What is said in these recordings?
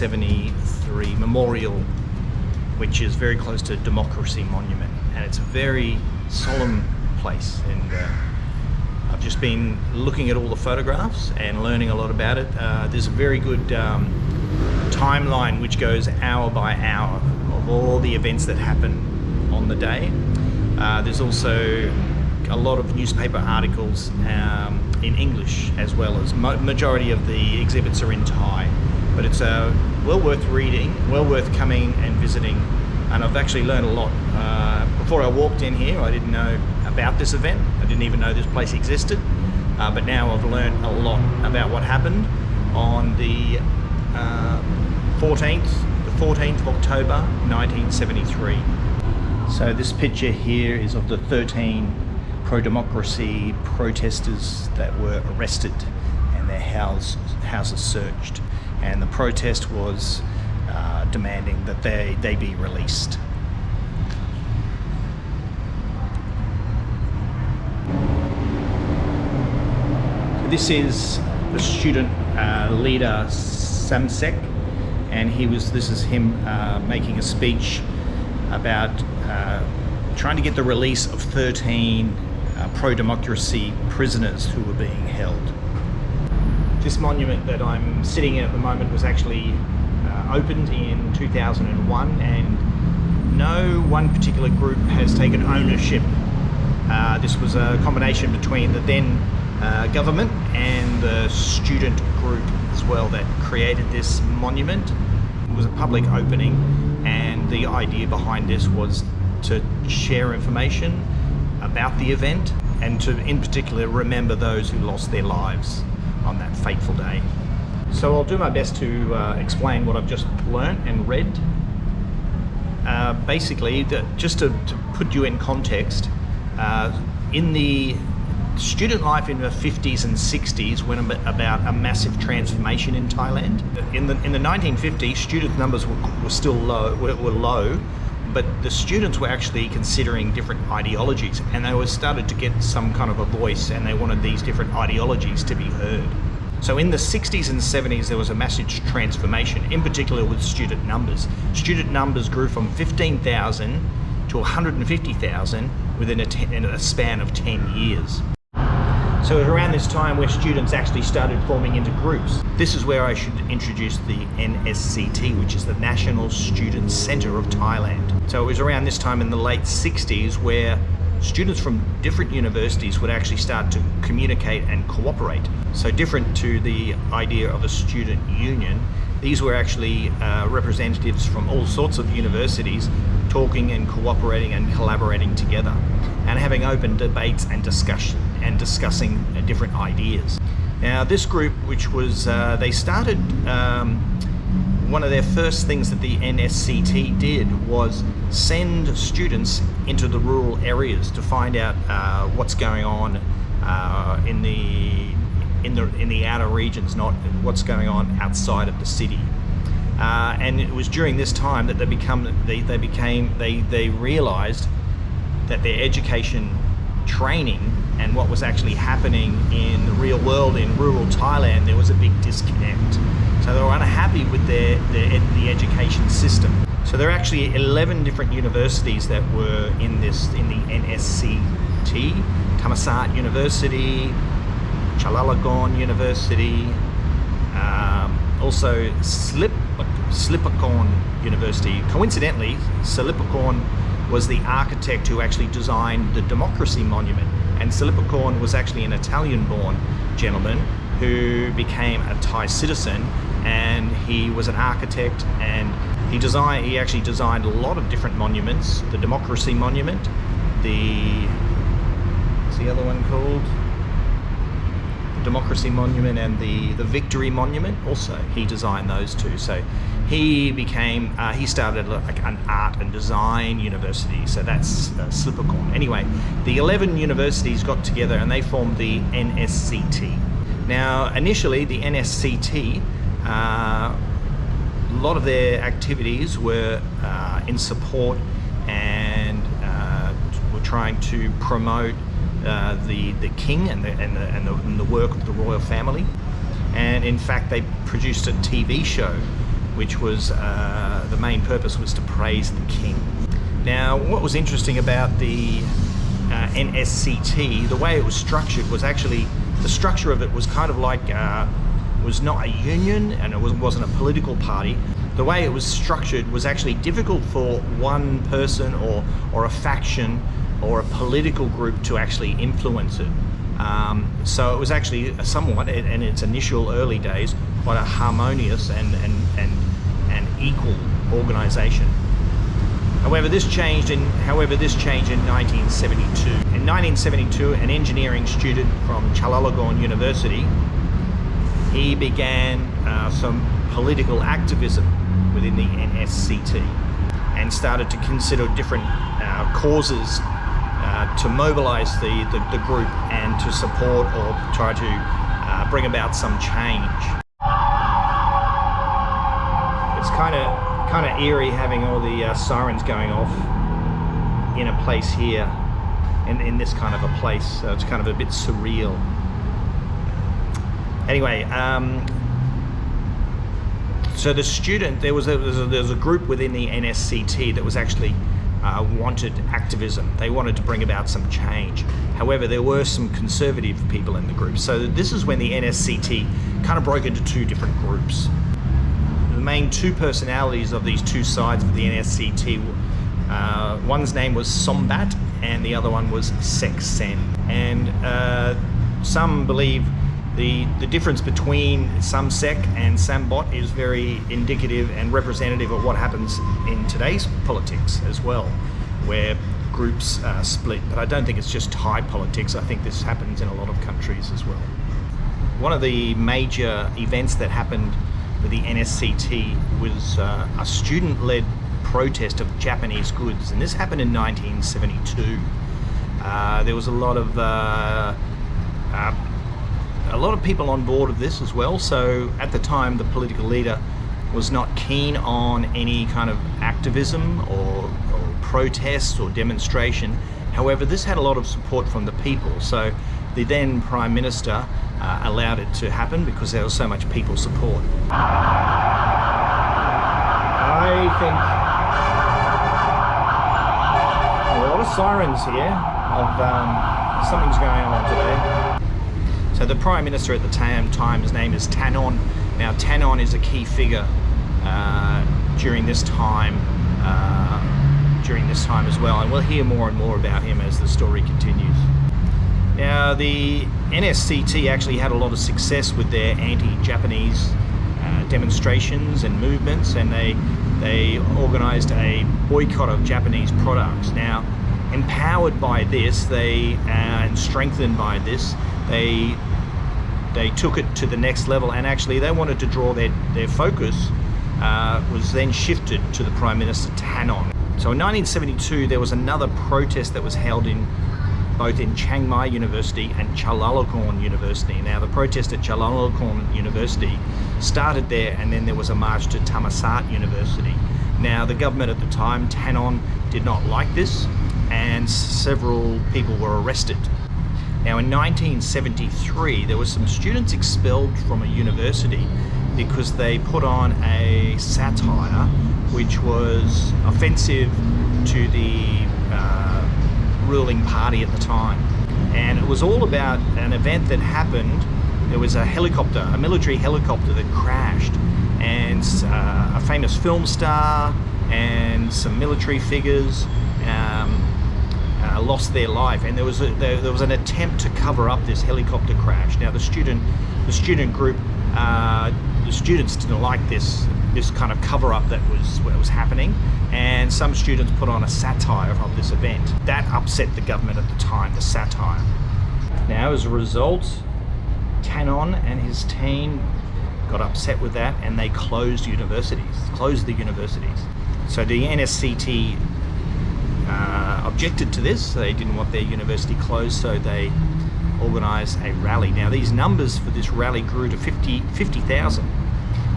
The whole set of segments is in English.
October 1973 memorial, which is very close to Democracy Monument. And it's a very solemn place. And uh, I've just been looking at all the photographs and learning a lot about it. Uh, there's a very good um, timeline which goes hour by hour of all the events that happen on the day. Uh, there's also a lot of newspaper articles um, in English as well as majority of the exhibits are in Thai. But it's uh, well worth reading, well worth coming and visiting. And I've actually learned a lot. Uh, before I walked in here, I didn't know about this event. I didn't even know this place existed. Uh, but now I've learned a lot about what happened on the 14th, uh, the 14th of October, 1973. So this picture here is of the 13 pro-democracy protesters that were arrested and their house, houses searched. And the protest was uh, demanding that they, they be released. this is the student uh, leader Samsek and he was this is him uh, making a speech about uh, trying to get the release of 13 uh, pro-democracy prisoners who were being held. This monument that I'm sitting in at the moment was actually uh, opened in 2001 and no one particular group has taken ownership. Uh, this was a combination between the then uh, government and the student group as well that created this monument. It was a public opening and the idea behind this was to share information about the event and to in particular remember those who lost their lives on that fateful day. So I'll do my best to uh, explain what I've just learnt and read. Uh, basically, the, just to, to, put you in context, uh, in the student life in the 50s and 60s went about a massive transformation in Thailand. In the, in the 1950s, student numbers were, were still low, were, were low, but the students were actually considering different ideologies and they were started to get some kind of a voice and they wanted these different ideologies to be heard. So in the 60s and 70s, there was a massive transformation, in particular with student numbers. Student numbers grew from 15,000 to 150,000 within a, in a span of 10 years. So it was around this time where students actually started forming into groups. This is where I should introduce the NSCT, which is the National Student Centre of Thailand. So it was around this time in the late 60s where students from different universities would actually start to communicate and cooperate. So different to the idea of a student union, these were actually uh, representatives from all sorts of universities talking and cooperating and collaborating together and having open debates and discussion and discussing uh, different ideas. Now this group, which was, uh, they started, um, one of their first things that the NSCT did was send students into the rural areas to find out uh, what's going on uh, in the in the in the outer regions, not what's going on outside of the city. Uh, and it was during this time that they become they, they became they they realized that their education training and what was actually happening in the real world in rural Thailand there was a big disconnect so they were unhappy with their, their the education system so there are actually 11 different universities that were in this in the NSCT Thammasat University Chulalongkorn University, um, also Slip, Sripakon University. Coincidentally, Sripakon was the architect who actually designed the Democracy Monument. And Sripakon was actually an Italian-born gentleman who became a Thai citizen and he was an architect and he designed he actually designed a lot of different monuments the democracy monument the what's the other one called Democracy Monument and the, the Victory Monument also. He designed those two. So he became, uh, he started like an art and design university. So that's uh, Sripakon. Anyway, the 11 universities got together and they formed the NSCT. Now, initially the NSCT, uh, a lot of their activities were uh, in support and uh, were trying to promote uh, the the king and the, and the, and the and the work of the royal family. and in fact they produced a TV show which was uh, the main purpose was to praise the king. Now what was interesting about the uh, NSCT, the way it was structured was actually, the structure of it was kind of like, uh, was not a union and it wasn't a political party. The way it was structured was actually difficult for one person or, or a faction or a political group to actually influence it. Um, so it was actually somewhat, in its initial early days, quite a harmonious and, and, and, and equal organisation. However, this changed in however this changed in 1972. In 1972, an engineering student from Chulalongkorn University, he began uh, some political activism within the NSCT and started to consider different uh, causes uh, to mobilize the, the, the, group and to support or try to uh, bring about some change. It's kind of kind of eerie having all the uh, sirens going off in a place here, in, in this kind of a place. So it's kind of a bit surreal. Anyway, um, so the student, there was, a, there was, a, there was a group within the NSCT that was actually uh, wanted activism. They wanted to bring about some change. However, there were some conservative people in the group. So this is when the NSCT kind of broke into two different groups the main two personalities of these two sides of the NSCT. Uh, one's name was Sombat and the other one was Sek Sen. And uh, some believe the, the difference between Samsek and Sambot is very indicative and representative of what happens in today's politics as well, where groups uh, split. But I don't think it's just Thai politics. I think this happens in a lot of countries as well. One of the major events that happened with the NSCT was uh, a student-led protest of Japanese goods, and this happened in 1972. Uh, there was a lot of uh, uh, a lot of people on board of this as well. So at the time, the political leader was not keen on any kind of activism or, or protest or demonstration. However, this had a lot of support from the people. So the then Prime Minister uh, allowed it to happen because there was so much people support. I think a lot of sirens here of um, something's going on today. So the Prime Minister at the time, his name is Tanon. Now Tanon is a key figure uh, during this time uh, during this time as well and we'll hear more and more about him as the story continues. Now the NSCT actually had a lot of success with their anti-Japanese uh, demonstrations and movements and they they organized a boycott of Japanese products. Now empowered by this they uh, and strengthened by this they they took it to the next level and actually they wanted to draw their, their focus uh, was then shifted to the Prime Minister Tannon. So in 1972 there was another protest that was held in both in Chiang Mai University and Chulalongkorn University. Now the protest at Chulalongkorn University started there and then there was a march to Thammasat University. Now the government at the time, Tannon, did not like this and several people were arrested. Now in 1973 there were some students expelled from a university because they put on a satire which was offensive to the uh, ruling party at the time. And it was all about an event that happened. There was a helicopter, a military helicopter that crashed and uh, a famous film star and some military figures um, uh, lost their life and there was a, there, there, was an attempt to cover up this helicopter crash. Now the student the student group uh, the students didn't like this this kind of cover up that was what was happening and some students put on a satire of this event. That upset the government at the time, the satire. Now as a result, Tannon and his team got upset with that and they closed universities, closed the universities. So the NSCT uh, objected to this, they didn't want their university closed so they organised a rally. Now these numbers for this rally grew to 50,000 50,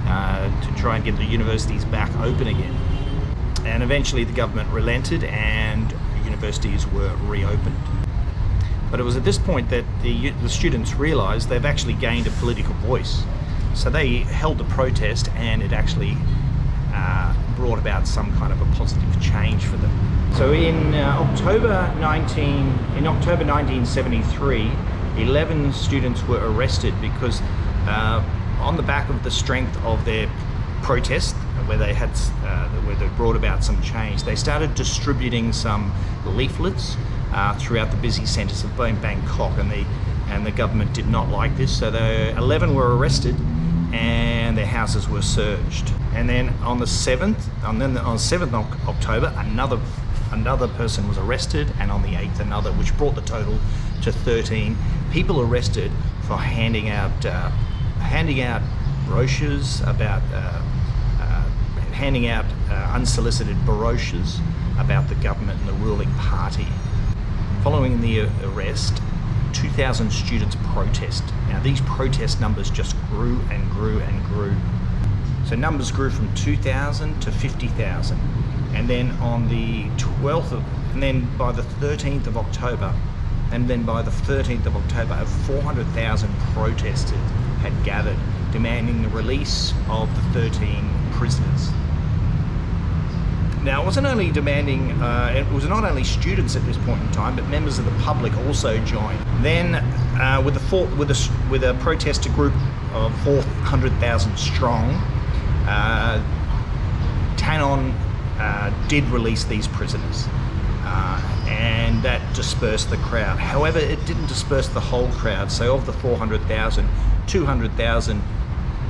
uh, to try and get the universities back open again. And eventually the government relented and universities were reopened. But it was at this point that the, the students realised they've actually gained a political voice. So they held the protest and it actually uh, brought about some kind of a positive change for them. So in uh, October 19, in October 1973, 11 students were arrested because uh, on the back of the strength of their protest, where they had, uh, where they brought about some change, they started distributing some leaflets uh, throughout the busy centres of Bangkok, and the and the government did not like this. So the 11 were arrested, and their houses were searched. And then on the 7th, and then on 7th October, another another person was arrested, and on the 8th, another, which brought the total to 13 people arrested for handing out uh, handing out brochures about uh, uh, handing out uh, unsolicited brochures about the government and the ruling party. Following the arrest, 2,000 students protest. Now these protest numbers just grew and grew and grew. So numbers grew from 2,000 to 50,000. And then on the 12th of, and then by the 13th of October, and then by the 13th of October, over 400,000 protesters had gathered demanding the release of the 13 prisoners. Now, it wasn't only demanding, uh, it was not only students at this point in time, but members of the public also joined. Then, uh, with, a four, with, a, with a protester group of 400,000 strong, uh, Tannon uh, did release these prisoners. Uh, and that dispersed the crowd. However, it didn't disperse the whole crowd. So of the 400,000, 200,000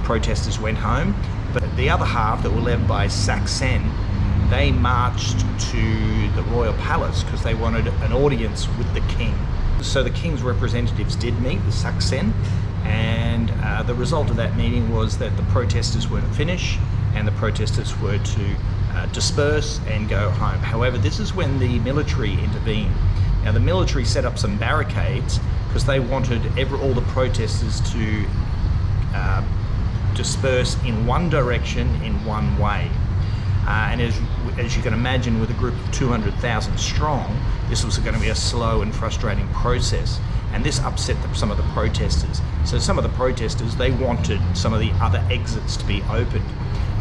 protesters went home, but the other half that were led by Saksen, they marched to the royal palace because they wanted an audience with the king. So the king's representatives did meet the Saksen, and uh, the result of that meeting was that the protesters were to finish and the protesters were to uh, disperse and go home. However, this is when the military intervened. Now the military set up some barricades because they wanted every, all the protesters to uh, disperse in one direction in one way. Uh, and as, as you can imagine with a group of 200,000 strong, this was going to be a slow and frustrating process. And this upset the, some of the protesters. So some of the protesters, they wanted some of the other exits to be opened.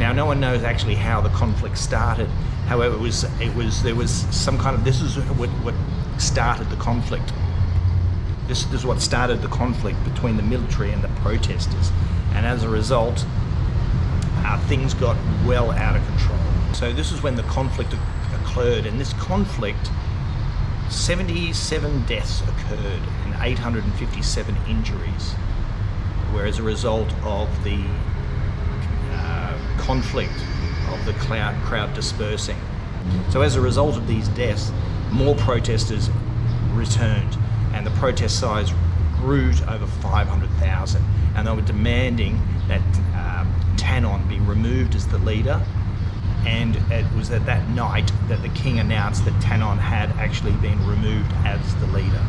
Now, no one knows actually how the conflict started. However, it was it was there was some kind of this is what, what started the conflict. This, this is what started the conflict between the military and the protesters, and as a result, uh, things got well out of control. So this is when the conflict occurred, and this conflict, 77 deaths occurred and 857 injuries, were as a result of the conflict of the crowd dispersing. So as a result of these deaths, more protesters returned and the protest size grew to over 500,000 and they were demanding that um, Tannon be removed as the leader and it was at that night that the king announced that Tannon had actually been removed as the leader.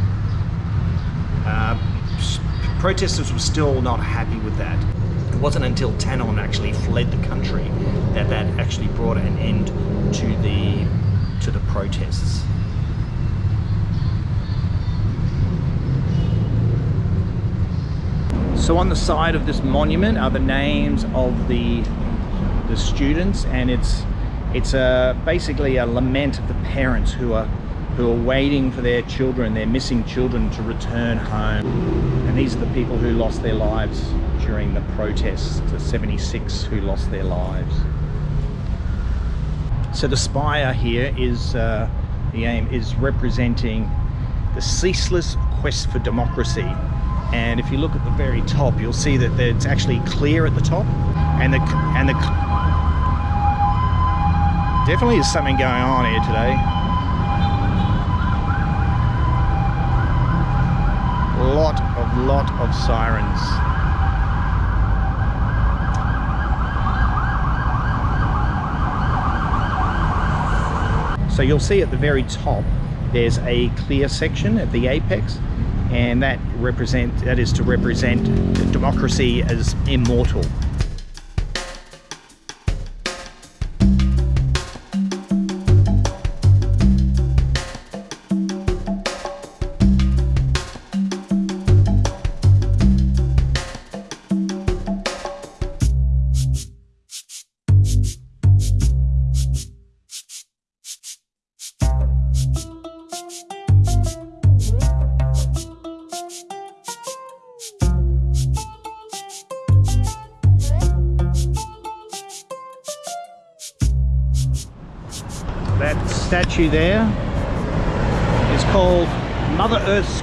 Uh, protesters were still not happy with that wasn't until Tannon actually fled the country that that actually brought an end to the to the protests. So on the side of this monument are the names of the the students, and it's it's a basically a lament of the parents who are who are waiting for their children, their missing children, to return home. And these are the people who lost their lives during the protests, the 76 who lost their lives. So the spire here is, uh, the aim is representing the ceaseless quest for democracy. And if you look at the very top, you'll see that it's actually clear at the top. And the, and the, definitely is something going on here today. lot of lot of sirens So you'll see at the very top, there's a clear section at the apex, and that represent that is to represent democracy as immortal.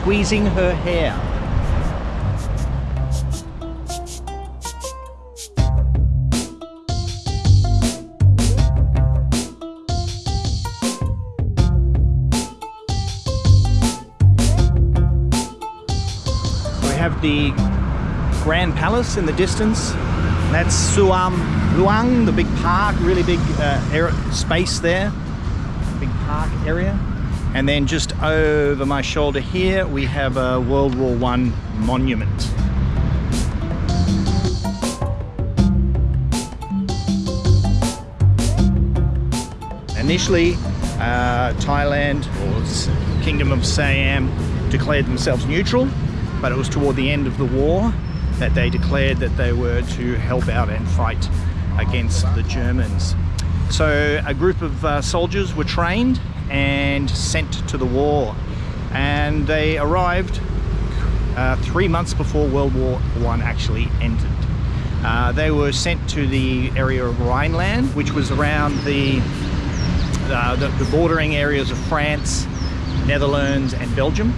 Squeezing Her Hair. We have the Grand Palace in the distance. That's Sanam Luang, the big park, really big uh, space there, big park area. And then just over my shoulder here, we have a World War One monument. Initially, uh, Thailand or Kingdom of Siam declared themselves neutral, but it was toward the end of the war that they declared that they were to help out and fight against the Germans. So a group of uh, soldiers were trained and sent to the war and they arrived uh, three months before World War One actually ended. Uh, they were sent to the area of Rhineland, which was around the, uh, the, the bordering areas of France, Netherlands and Belgium.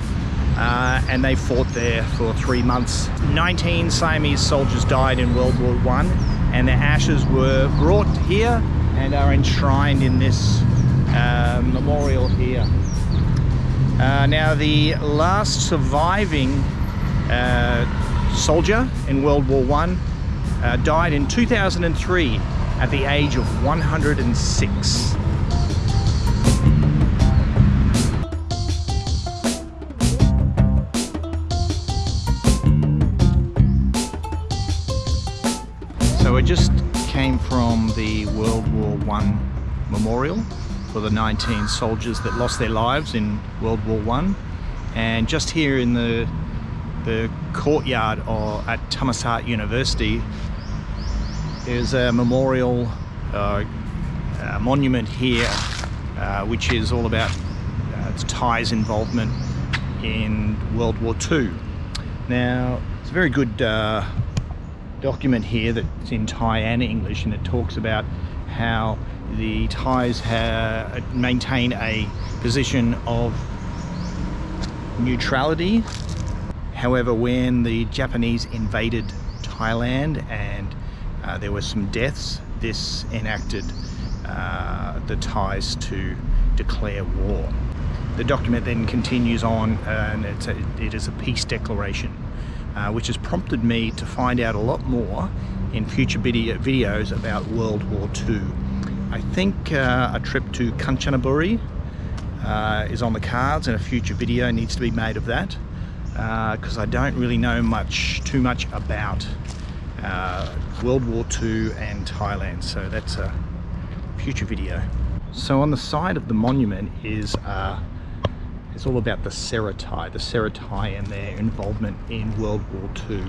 Uh, and they fought there for three months. 19 Siamese soldiers died in World War One, and their ashes were brought here and are enshrined in this uh, memorial here. Uh, now the last surviving uh, soldier in World War One uh, died in 2003 at the age of 106. So I just came from the World War One memorial for the 19 soldiers that lost their lives in World War One, and just here in the the courtyard or at Thammasat University there's a memorial uh, a monument here uh, which is all about uh, Thai's involvement in World War II. Now it's a very good uh, document here that's in Thai and English and it talks about how the Thais maintain a position of neutrality. However when the Japanese invaded Thailand and uh, there were some deaths this enacted uh, the Thais to declare war. The document then continues on and it's a, it is a peace declaration uh, which has prompted me to find out a lot more in future video videos about World War II. I think uh, a trip to Kanchanaburi uh, is on the cards and a future video needs to be made of that because uh, I don't really know much too much about uh, World War II and Thailand so that's a future video. So on the side of the monument is uh, it's all about the Seri Thai, the Seri Thai and their involvement in World War II.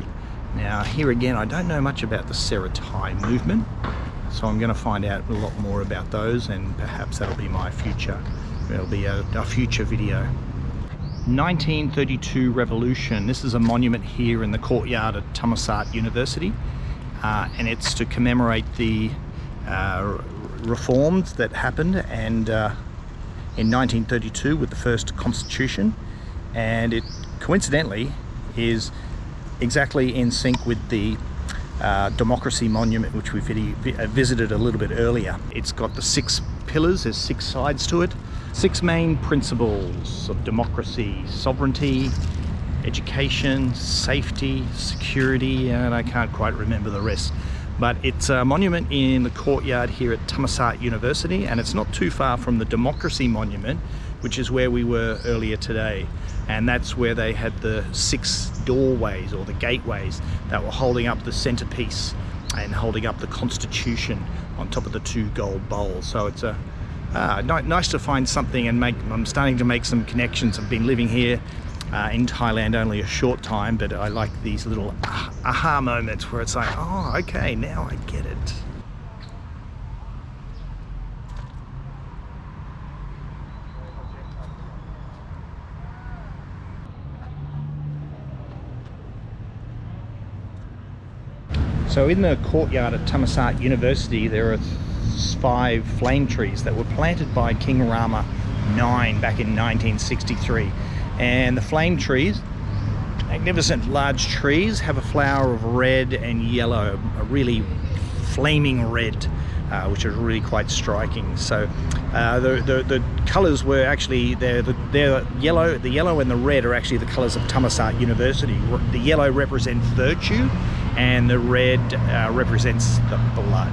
Now here again, I don't know much about the Seri Thai movement, so I'm going to find out a lot more about those and perhaps that'll be my future, it'll be a, a future video. 1932 Revolution, this is a monument here in the courtyard at Thammasat University uh, and it's to commemorate the uh, reforms that happened and uh, in 1932 with the first constitution and it coincidentally is exactly in sync with the uh, democracy monument which we uh, visited a little bit earlier. It's got the six pillars, there's six sides to it. Six main principles of democracy, sovereignty, education, safety, security, and I can't quite remember the rest but it's a monument in the courtyard here at Thammasat University and it's not too far from the Democracy Monument which is where we were earlier today. And that's where they had the six doorways or the gateways that were holding up the centerpiece and holding up the Constitution on top of the two gold bowls. So it's a uh, nice to find something and make I'm starting to make some connections. I've been living here uh, in Thailand only a short time, but I like these little aha moments where it's like, oh, okay, now I get it. So in the courtyard at Thammasat University, there are five flame trees that were planted by King Rama IX back in 1963. And the flame trees, magnificent large trees, have a flower of red and yellow, a really flaming red, uh, which is really quite striking. So uh, the, the, the colours were actually they're, the, they're yellow. The yellow and the red are actually the colours of Thammasat University. The yellow represents virtue, and the red uh, represents the blood.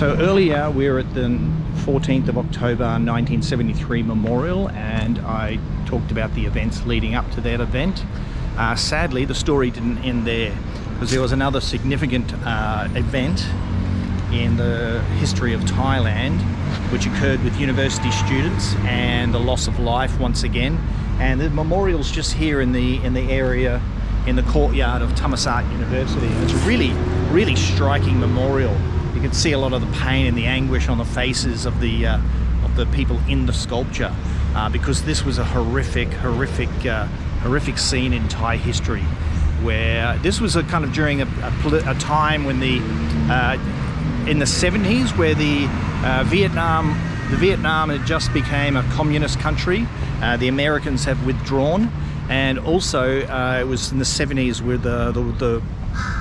So earlier we were at the 14th of October 1973 memorial and I talked about the events leading up to that event. Uh, sadly the story didn't end there because there was another significant uh, event in the history of Thailand which occurred with university students and the loss of life once again and the memorial's just here in the in the area in the courtyard of Thammasat University. It's a really really striking memorial you can see a lot of the pain and the anguish on the faces of the uh, of the people in the sculpture uh, because this was a horrific, horrific, uh, horrific scene in Thai history where this was a kind of during a, a, a time when the uh, in the 70s where the uh, Vietnam the Vietnam had just became a communist country uh, the Americans have withdrawn and also it was in the 70s where the, the, the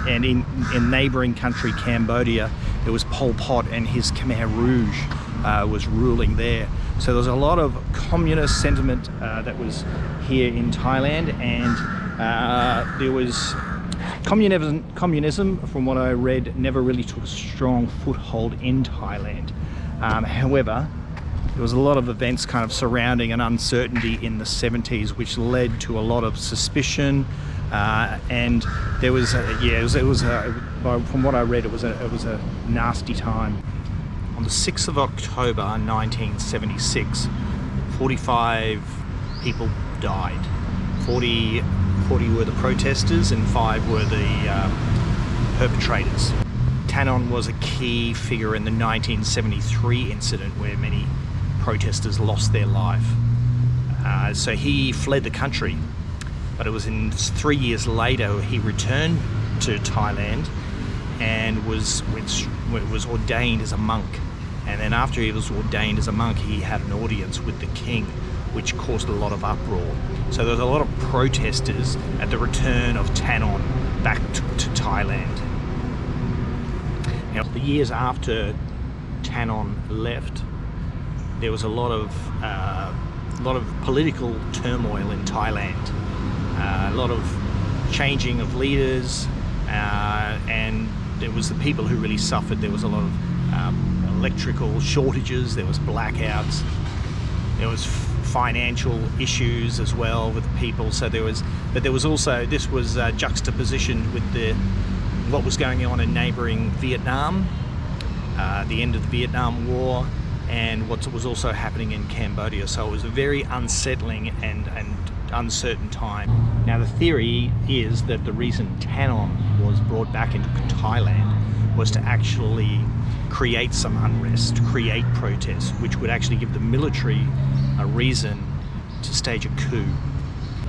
and in, in neighboring country Cambodia it was Pol Pot and his Khmer Rouge uh, was ruling there. So there was a lot of communist sentiment uh, that was here in Thailand and uh, there was communism, communism, from what I read, never really took a strong foothold in Thailand. Um, however, there was a lot of events kind of surrounding an uncertainty in the 70s which led to a lot of suspicion, uh, and there was a, yeah it was, it was a, from what I read it was a it was a nasty time. On the 6th of October 1976 45 people died. 40 40 were the protesters and 5 were the uh, perpetrators. Tan On was a key figure in the 1973 incident where many protesters lost their life. Uh, so he fled the country but it was in three years later he returned to Thailand and was was ordained as a monk. And then after he was ordained as a monk he had an audience with the king which caused a lot of uproar. So there was a lot of protesters at the return of Tan On back to, to Thailand. Now the years after Tan On left there was a lot of uh, a lot of political turmoil in Thailand. Uh, a lot of changing of leaders uh, and it was the people who really suffered. There was a lot of um, electrical shortages, there was blackouts, there was financial issues as well with people. So there was, but there was also, this was uh, juxtapositioned with the what was going on in neighbouring Vietnam, uh, the end of the Vietnam War, and what was also happening in Cambodia. So it was a very unsettling and, and uncertain time. Now the theory is that the reason Tan On was brought back into Thailand was to actually create some unrest, create protests, which would actually give the military a reason to stage a coup.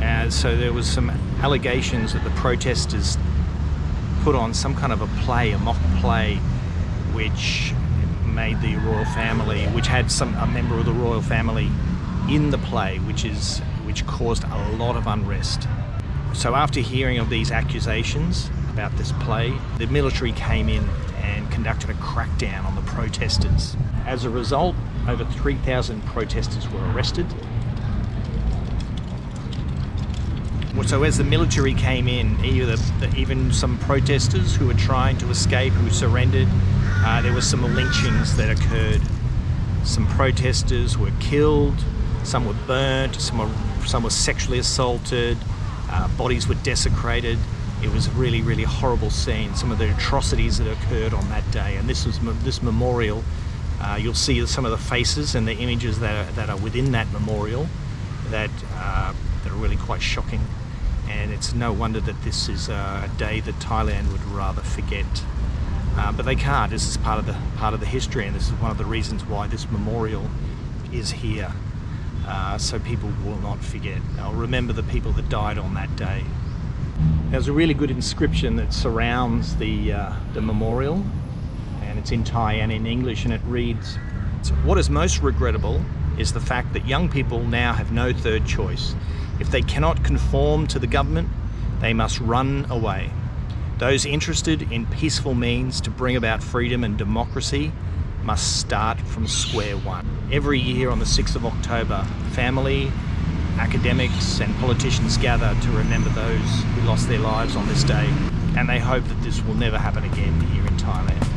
Uh, so there was some allegations that the protesters put on some kind of a play, a mock play, which made the royal family, which had some a member of the royal family in the play, which is which caused a lot of unrest. So after hearing of these accusations about this play, the military came in and conducted a crackdown on the protesters. As a result, over 3,000 protesters were arrested. So as the military came in, even some protesters who were trying to escape, who surrendered, uh, there were some lynchings that occurred. Some protesters were killed, some were burnt, some were some were sexually assaulted, uh, bodies were desecrated. It was a really, really horrible scene. Some of the atrocities that occurred on that day. And this was this memorial. Uh, you'll see some of the faces and the images that are, that are within that memorial that, uh, that are really quite shocking. And it's no wonder that this is a day that Thailand would rather forget. Uh, but they can't. This is part of the part of the history, and this is one of the reasons why this memorial is here, uh, so people will not forget. They'll remember the people that died on that day. There's a really good inscription that surrounds the uh, the memorial, and it's in Thai and in English, and it reads, "What is most regrettable is the fact that young people now have no third choice. If they cannot conform to the government, they must run away." Those interested in peaceful means to bring about freedom and democracy must start from square one. Every year on the 6th of October, family, academics and politicians gather to remember those who lost their lives on this day and they hope that this will never happen again here in Thailand.